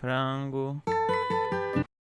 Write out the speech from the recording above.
frango.